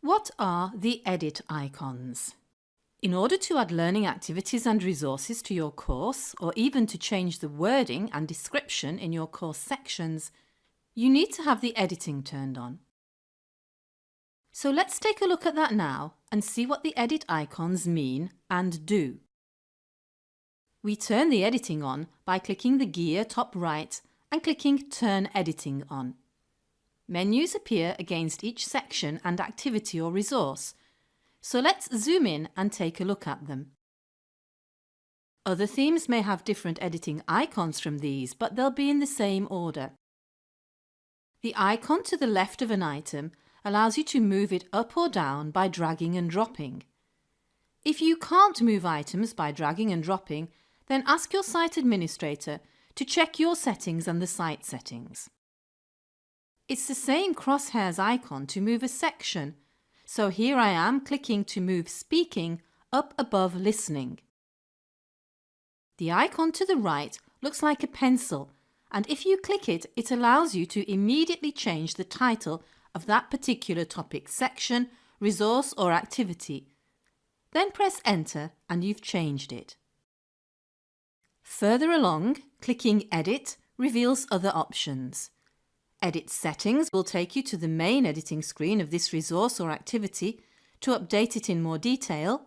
What are the edit icons? In order to add learning activities and resources to your course, or even to change the wording and description in your course sections, you need to have the editing turned on. So let's take a look at that now and see what the edit icons mean and do. We turn the editing on by clicking the gear top right and clicking Turn Editing on. Menus appear against each section and activity or resource, so let's zoom in and take a look at them. Other themes may have different editing icons from these, but they'll be in the same order. The icon to the left of an item allows you to move it up or down by dragging and dropping. If you can't move items by dragging and dropping, then ask your site administrator to check your settings and the site settings. It's the same crosshairs icon to move a section, so here I am clicking to move speaking up above listening. The icon to the right looks like a pencil and if you click it, it allows you to immediately change the title of that particular topic section, resource or activity. Then press enter and you've changed it. Further along, clicking Edit reveals other options. Edit Settings will take you to the main editing screen of this resource or activity to update it in more detail.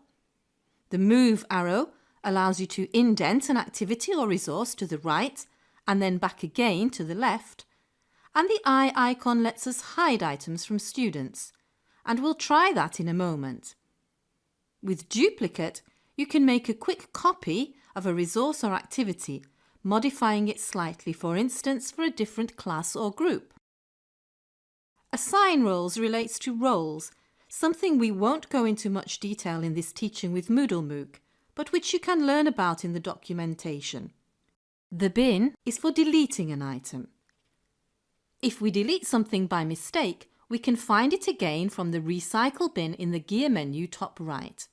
The Move arrow allows you to indent an activity or resource to the right and then back again to the left. And the eye icon lets us hide items from students. And we'll try that in a moment. With Duplicate, you can make a quick copy of a resource or activity, modifying it slightly, for instance, for a different class or group. Assign roles relates to roles, something we won't go into much detail in this teaching with Moodle MOOC, but which you can learn about in the documentation. The bin is for deleting an item. If we delete something by mistake, we can find it again from the Recycle bin in the gear menu top right.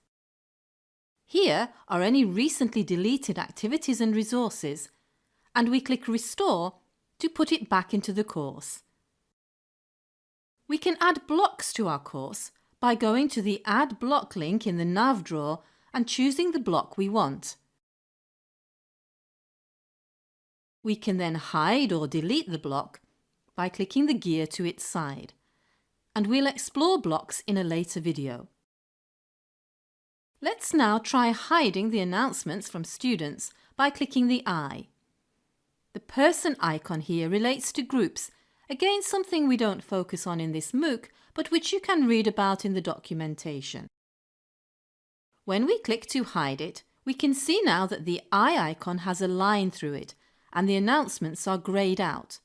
Here are any recently deleted activities and resources, and we click Restore to put it back into the course. We can add blocks to our course by going to the Add Block link in the nav drawer and choosing the block we want. We can then hide or delete the block by clicking the gear to its side, and we'll explore blocks in a later video. Let's now try hiding the announcements from students by clicking the eye. The person icon here relates to groups, again something we don't focus on in this MOOC, but which you can read about in the documentation. When we click to hide it, we can see now that the eye icon has a line through it and the announcements are greyed out.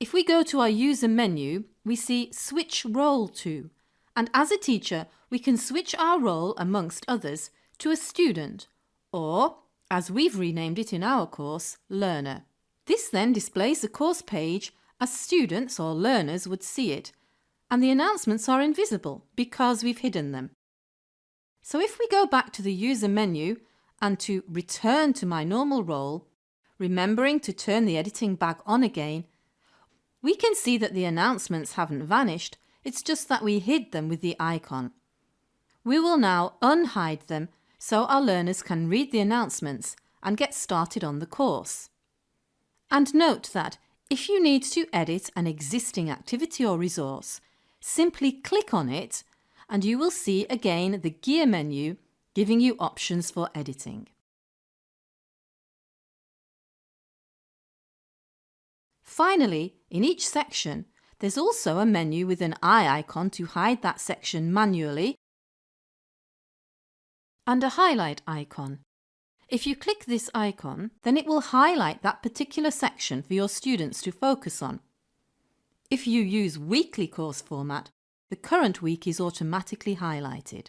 If we go to our user menu, we see Switch Role To, and as a teacher we can switch our role amongst others to a student or, as we've renamed it in our course, learner. This then displays the course page as students or learners would see it and the announcements are invisible because we've hidden them. So if we go back to the user menu and to return to my normal role, remembering to turn the editing back on again, we can see that the announcements haven't vanished, it's just that we hid them with the icon. We will now unhide them so our learners can read the announcements and get started on the course. And note that if you need to edit an existing activity or resource, simply click on it and you will see again the gear menu giving you options for editing. Finally, in each section, there's also a menu with an eye icon to hide that section manually and a highlight icon. If you click this icon, then it will highlight that particular section for your students to focus on. If you use weekly course format, the current week is automatically highlighted.